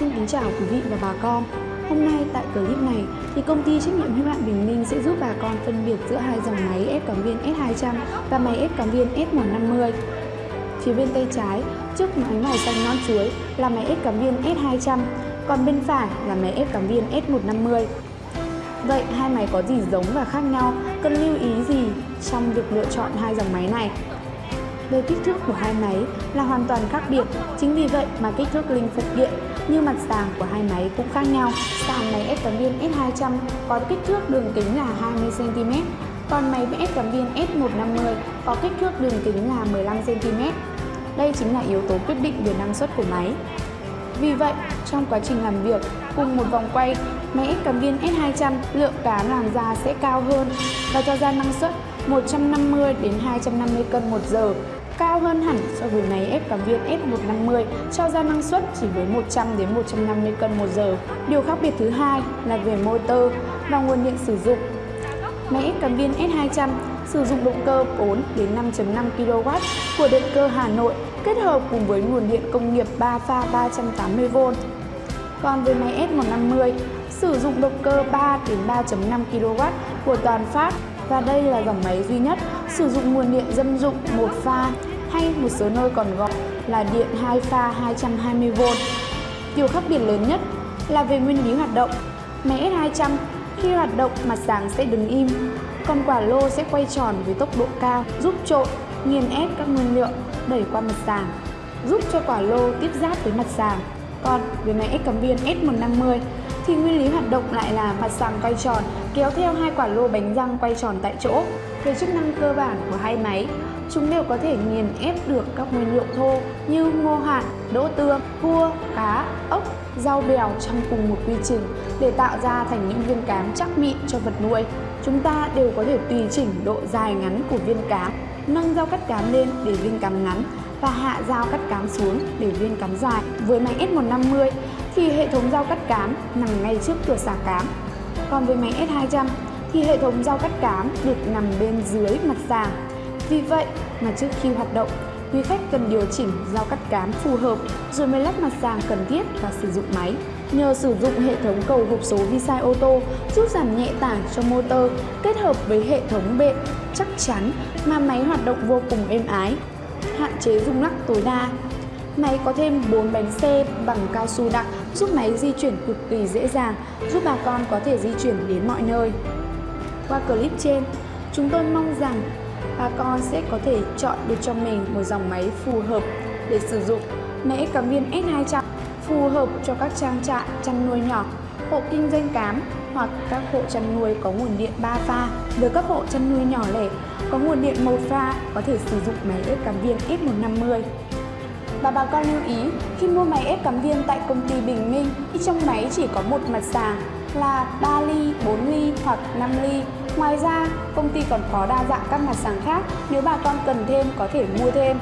Xin kính chào quý vị và bà con. Hôm nay tại clip này thì công ty trách nhiệm hữu hạn Bình Minh sẽ giúp bà con phân biệt giữa hai dòng máy ép cắm viên S200 và máy ép cắm viên S150. Phía bên tay trái, trước máy màu xanh non chuối là máy ép cắm viên S200, còn bên phải là máy ép cắm viên S150. Vậy hai máy có gì giống và khác nhau? Cần lưu ý gì trong việc lựa chọn hai dòng máy này? Về kích thước của hai máy là hoàn toàn khác biệt, chính vì vậy mà kích thước linh phụ kiện như mặt sàng của hai máy cũng khác nhau. Sàng máy ép tấm viên S200 có kích thước đường kính là 20cm, còn máy ép tấm viên S150 có kích thước đường kính là 15cm. Đây chính là yếu tố quyết định về năng suất của máy. Vì vậy, trong quá trình làm việc, cùng một vòng quay, máy ép cắm viên S200 lượng cám làm ra sẽ cao hơn và cho ra năng suất 150 đến 250 cân một giờ cao hơn hẳn so với máy ép cắm viên S150 cho ra năng suất chỉ với 100 đến 150 cân một giờ. Điều khác biệt thứ hai là về motor và nguồn điện sử dụng. Máy ép cắm viên S200 sử dụng động cơ 4 đến 5.5 kW của động cơ Hà Nội, kết hợp cùng với nguồn điện công nghiệp 3 pha 380V. Còn với máy S150 sử dụng động cơ 3 đến 3.5 kW của toàn phát và đây là dòng máy duy nhất sử dụng nguồn điện dân dụng một pha hay một số nơi còn gọi là điện 2 pha 220V. Điều khác biệt lớn nhất là về nguyên lý hoạt động. Máy S200 khi hoạt động mặt sáng sẽ đứng im, còn quả lô sẽ quay tròn với tốc độ cao giúp trộn, nghiền ép các nguyên liệu đẩy qua mặt sàng, giúp cho quả lô tiếp giáp với mặt sàng. Còn với máy ép cắm viên S150 thì nguyên lý hoạt động lại là mặt sàng quay tròn kéo theo hai quả lô bánh răng quay tròn tại chỗ. Về chức năng cơ bản của hai máy, chúng đều có thể nghiền ép được các nguyên liệu thô như ngô hạt, đỗ tương, cua, cá, ốc, rau bèo trong cùng một quy trình để tạo ra thành những viên cám chắc mịn cho vật nuôi. Chúng ta đều có thể tùy chỉnh độ dài ngắn của viên cám, nâng dao cắt cám lên để viên cám ngắn và hạ dao cắt cám xuống để viên cám dài. Với máy S150 thì hệ thống dao cắt cám nằm ngay trước cửa xả cám. Còn với máy S200 thì hệ thống dao cắt cám được nằm bên dưới mặt sàng. Vì vậy mà trước khi hoạt động, quý khách cần điều chỉnh dao cắt cám phù hợp rồi mới lắp mặt sàng cần thiết và sử dụng máy. Nhờ sử dụng hệ thống cầu hộp số Visai ô tô giúp giảm nhẹ tải cho motor kết hợp với hệ thống bệ chắc chắn mà máy hoạt động vô cùng êm ái, hạn chế rung lắc tối đa. Máy có thêm 4 bánh xe bằng cao su đặc giúp máy di chuyển cực kỳ dễ dàng, giúp bà con có thể di chuyển đến mọi nơi. Qua clip trên, chúng tôi mong rằng bà con sẽ có thể chọn được cho mình một dòng máy phù hợp để sử dụng. Máy cắm viên S200 phù hợp cho các trang trại chăn nuôi nhỏ, hộ kinh doanh cám hoặc các hộ chăn nuôi có nguồn điện 3 pha. Với các hộ chăn nuôi nhỏ lẻ có nguồn điện một pha có thể sử dụng máy ép cắm viên S150. Và bà con lưu ý, khi mua máy ép cắm viên tại công ty Bình Minh, thì trong máy chỉ có một mặt sàng là 3 ly, 4 ly hoặc 5 ly. Ngoài ra, công ty còn có đa dạng các mặt sàng khác, nếu bà con cần thêm có thể mua thêm.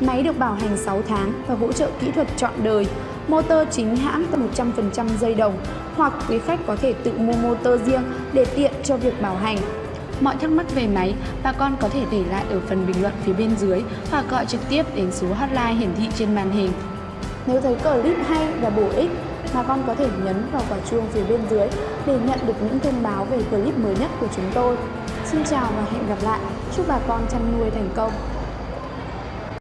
Máy được bảo hành 6 tháng và hỗ trợ kỹ thuật trọn đời. Motor chính hãng 100% dây đồng hoặc quý khách có thể tự mua motor riêng để tiện cho việc bảo hành. Mọi thắc mắc về máy, bà con có thể để lại ở phần bình luận phía bên dưới hoặc gọi trực tiếp đến số hotline hiển thị trên màn hình. Nếu thấy clip hay và bổ ích, bà con có thể nhấn vào quả chuông phía bên dưới để nhận được những thông báo về clip mới nhất của chúng tôi. Xin chào và hẹn gặp lại. Chúc bà con chăn nuôi thành công.